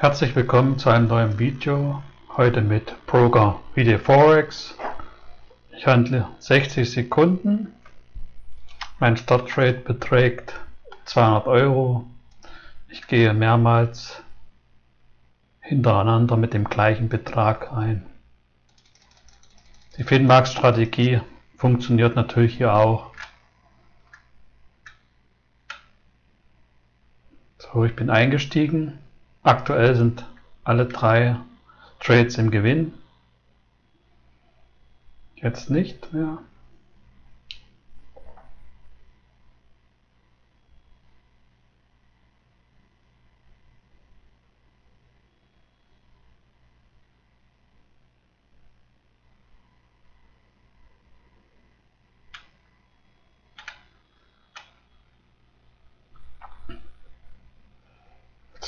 Herzlich willkommen zu einem neuen Video. Heute mit Broker Video Forex. Ich handle 60 Sekunden. Mein Starttrade beträgt 200 Euro. Ich gehe mehrmals hintereinander mit dem gleichen Betrag ein. Die Finmax-Strategie funktioniert natürlich hier auch. So, ich bin eingestiegen. Aktuell sind alle drei Trades im Gewinn. Jetzt nicht mehr.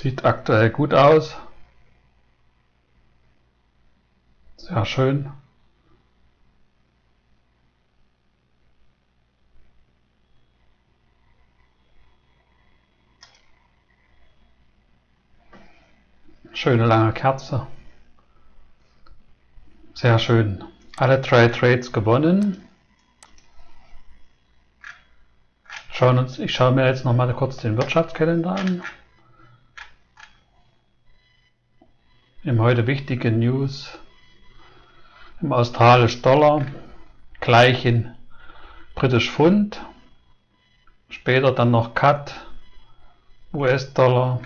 Sieht aktuell gut aus. Sehr schön. Schöne lange Kerze. Sehr schön. Alle drei Trades gewonnen. Schauen uns, ich schaue mir jetzt noch mal kurz den Wirtschaftskalender an. Im heute wichtige News im australisch Dollar gleich in britisch Pfund, später dann noch Cut, US-Dollar.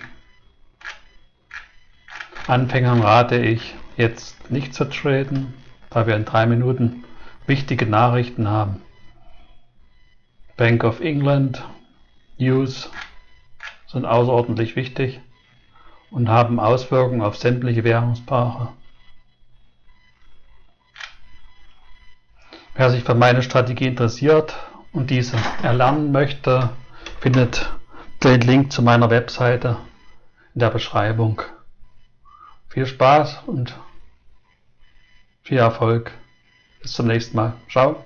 Anfängern rate ich jetzt nicht zu traden, da wir in drei Minuten wichtige Nachrichten haben. Bank of England News sind außerordentlich wichtig und haben Auswirkungen auf sämtliche Währungspaare. Wer sich für meine Strategie interessiert und diese erlernen möchte, findet den Link zu meiner Webseite in der Beschreibung. Viel Spaß und viel Erfolg. Bis zum nächsten Mal. Ciao.